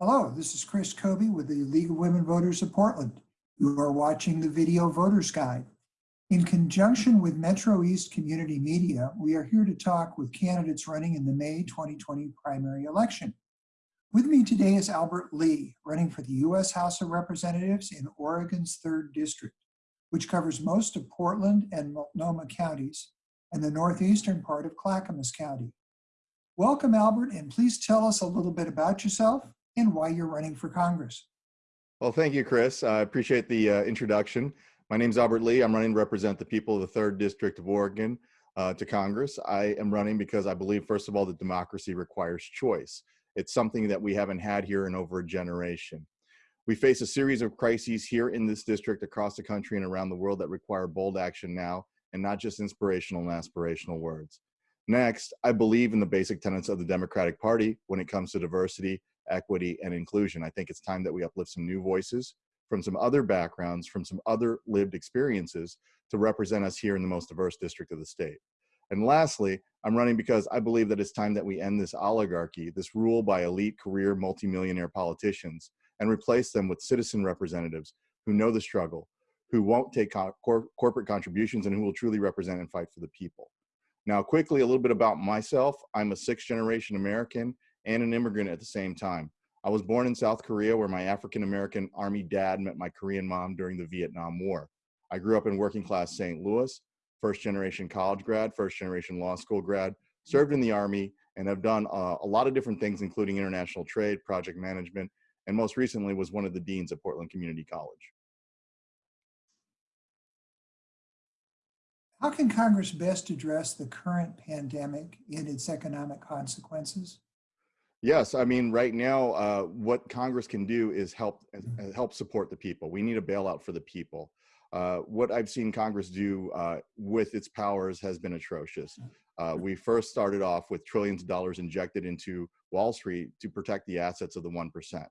Hello, this is Chris Kobe with the League of Women Voters of Portland. You are watching the video Voters Guide. In conjunction with Metro East Community Media, we are here to talk with candidates running in the May 2020 primary election. With me today is Albert Lee, running for the U.S. House of Representatives in Oregon's 3rd District, which covers most of Portland and Multnomah counties and the northeastern part of Clackamas County. Welcome, Albert, and please tell us a little bit about yourself and why you're running for Congress. Well, thank you, Chris. I appreciate the uh, introduction. My name is Albert Lee. I'm running to represent the people of the 3rd District of Oregon uh, to Congress. I am running because I believe, first of all, that democracy requires choice. It's something that we haven't had here in over a generation. We face a series of crises here in this district, across the country, and around the world that require bold action now, and not just inspirational and aspirational words. Next, I believe in the basic tenets of the Democratic Party when it comes to diversity, equity, and inclusion. I think it's time that we uplift some new voices from some other backgrounds, from some other lived experiences to represent us here in the most diverse district of the state. And lastly, I'm running because I believe that it's time that we end this oligarchy, this rule by elite career multimillionaire politicians, and replace them with citizen representatives who know the struggle, who won't take cor corporate contributions, and who will truly represent and fight for the people. Now, quickly, a little bit about myself. I'm a sixth generation American and an immigrant at the same time. I was born in South Korea where my African American Army dad met my Korean mom during the Vietnam War. I grew up in working class St. Louis, first generation college grad, first generation law school grad, served in the Army, and have done uh, a lot of different things, including international trade, project management, and most recently was one of the deans at Portland Community College. How can Congress best address the current pandemic and its economic consequences? Yes, I mean, right now, uh, what Congress can do is help uh, help support the people. We need a bailout for the people. Uh, what I've seen Congress do uh, with its powers has been atrocious. Uh, we first started off with trillions of dollars injected into Wall Street to protect the assets of the 1%.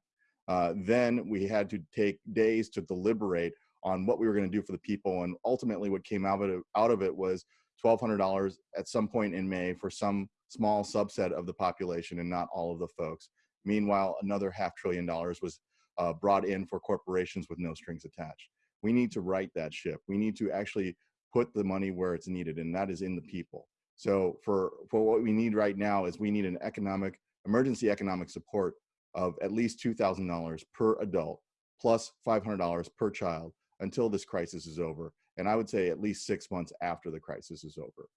Uh, then we had to take days to deliberate on what we were going to do for the people. And ultimately, what came out of it, out of it was $1,200 at some point in May for some small subset of the population and not all of the folks. Meanwhile, another half trillion dollars was uh, brought in for corporations with no strings attached. We need to right that ship. We need to actually put the money where it's needed, and that is in the people. So for, for what we need right now is we need an economic, emergency economic support of at least $2,000 per adult, plus $500 per child until this crisis is over. And I would say at least six months after the crisis is over.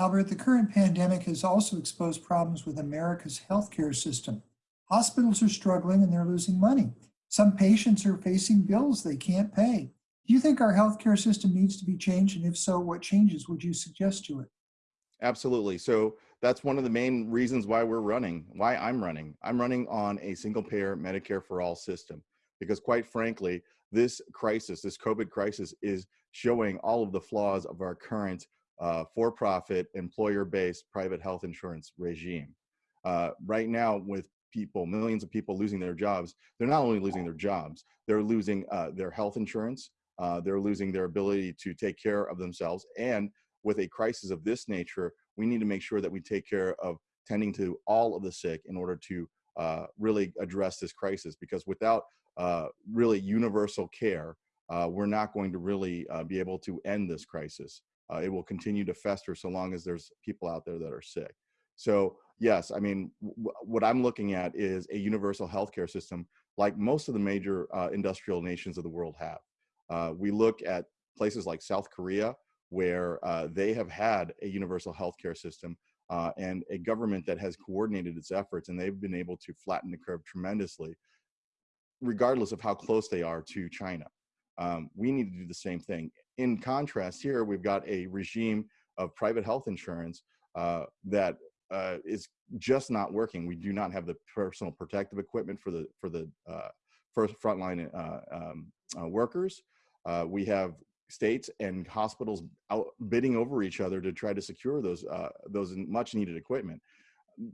Albert, the current pandemic has also exposed problems with America's healthcare system. Hospitals are struggling and they're losing money. Some patients are facing bills they can't pay. Do you think our healthcare system needs to be changed? And if so, what changes would you suggest to it? Absolutely. So that's one of the main reasons why we're running, why I'm running. I'm running on a single payer Medicare for all system because quite frankly, this crisis, this COVID crisis is showing all of the flaws of our current uh, for-profit, employer-based private health insurance regime. Uh, right now, with people, millions of people losing their jobs, they're not only losing their jobs, they're losing uh, their health insurance, uh, they're losing their ability to take care of themselves. And with a crisis of this nature, we need to make sure that we take care of tending to all of the sick in order to uh, really address this crisis. Because without uh, really universal care, we're not going to really be able to end this crisis. Uh, it will continue to fester so long as there's people out there that are sick. So yes, I mean, what I'm looking at is a universal healthcare system like most of the major uh, industrial nations of the world have. Uh, we look at places like South Korea, where uh, they have had a universal healthcare system uh, and a government that has coordinated its efforts, and they've been able to flatten the curve tremendously, regardless of how close they are to China. Um, we need to do the same thing. In contrast, here we've got a regime of private health insurance uh, that uh, is just not working. We do not have the personal protective equipment for the for the uh, first frontline uh, um, uh, workers. Uh, we have states and hospitals out bidding over each other to try to secure those those much needed equipment.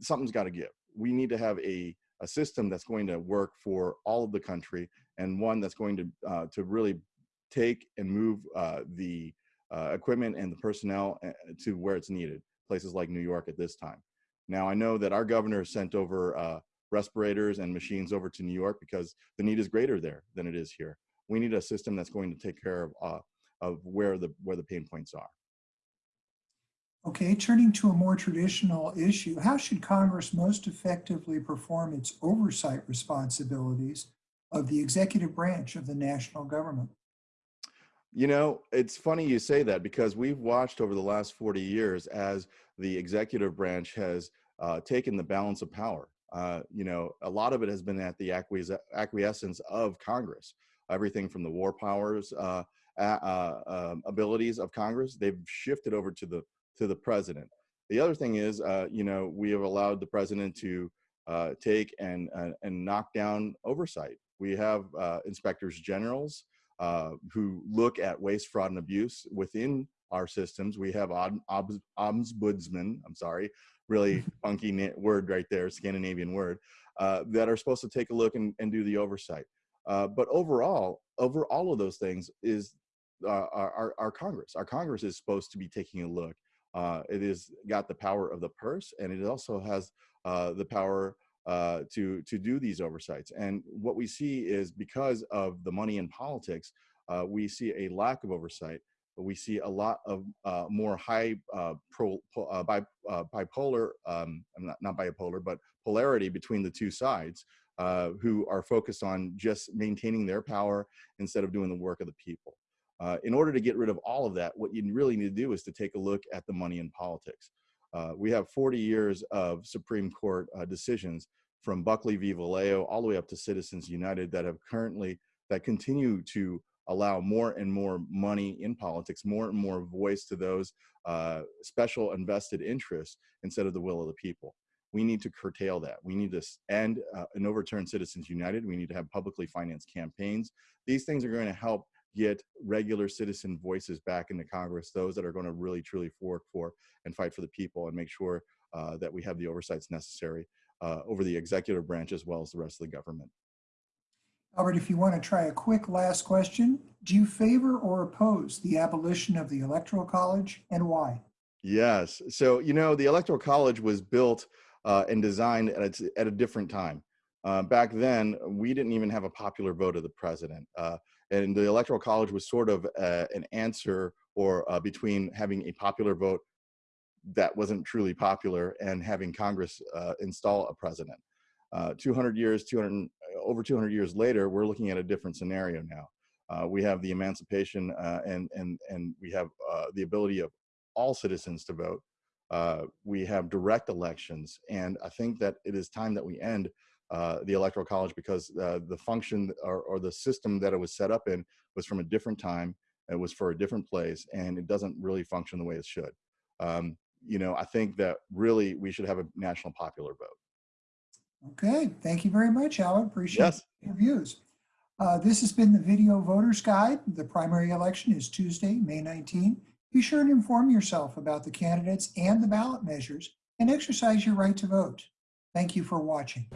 Something's got to give. We need to have a a system that's going to work for all of the country and one that's going to uh, to really take and move uh, the uh, equipment and the personnel uh, to where it's needed, places like New York at this time. Now I know that our governor sent over uh, respirators and machines over to New York because the need is greater there than it is here. We need a system that's going to take care of uh, of where the where the pain points are. Okay, turning to a more traditional issue, how should Congress most effectively perform its oversight responsibilities of the executive branch of the national government? You know, it's funny you say that because we've watched over the last 40 years as the executive branch has uh, taken the balance of power. Uh, you know, a lot of it has been at the acquies- acquiescence of Congress. Everything from the war powers uh, uh, um, abilities of Congress, they've shifted over to the to the president. The other thing is, uh, you know, we have allowed the president to uh, take and, and knock down oversight. We have uh, inspectors generals uh, who look at waste, fraud, and abuse within our systems. We have ombudsman, I'm sorry, really funky word right there, Scandinavian word, uh, that are supposed to take a look and, and do the oversight. but overall, over all of those things is our, our, our Congress. Our Congress is supposed to be taking a look uh, it has got the power of the purse, and it also has uh, the power uh, to to do these oversights. And what we see is because of the money in politics, uh, we see a lack of oversight. We see a lot of uh, more high uh, pro, bi, bipolar, um, not, not bipolar, but polarity between the two sides, who are focused on just maintaining their power instead of doing the work of the people. Uh, in order to get rid of all of that, what you really need to do is to take a look at the money in politics. Uh, we have 40 years of Supreme Court uh, decisions from Buckley v. Valeo all the way up to Citizens United that have currently, that continue to allow more and more money in politics, more and more voice to those uh, special invested interests instead of the will of the people. We need to curtail that. We need to end uh, and overturn Citizens United. We need to have publicly financed campaigns. These things are going to help get regular citizen voices back into Congress, those that are going to really truly work for and fight for the people and make sure uh, that we have the oversights necessary uh, over the executive branch as well as the rest of the government. Albert, if you want to try a quick last question, do you favor or oppose the abolition of the Electoral College and why? Yes. So, you know, the Electoral College was built uh, and designed at a, at a different time. Uh, back then, we didn't even have a popular vote of the president. Uh, and the electoral college was sort of uh, an answer or uh, between having a popular vote that wasn't truly popular and having Congress uh, install a president. Uh, 200 years, 200 over 200 years later, we're looking at a different scenario now. Uh, we have the emancipation uh, and and and we have the ability of all citizens to vote. we have direct elections, and I think that it is time that we end uh, the electoral college because uh, the function or, or, the system that it was set up in was from a different time it was for a different place and it doesn't really function the way it should. Um, you know i think that really we should have a national popular vote. Okay thank you very much alan appreciate yes. your views. Uh, this has been the video voters guide. The primary election is tuesday may 19 be sure to inform yourself about the candidates and the ballot measures and exercise your right to vote. Thank you for watching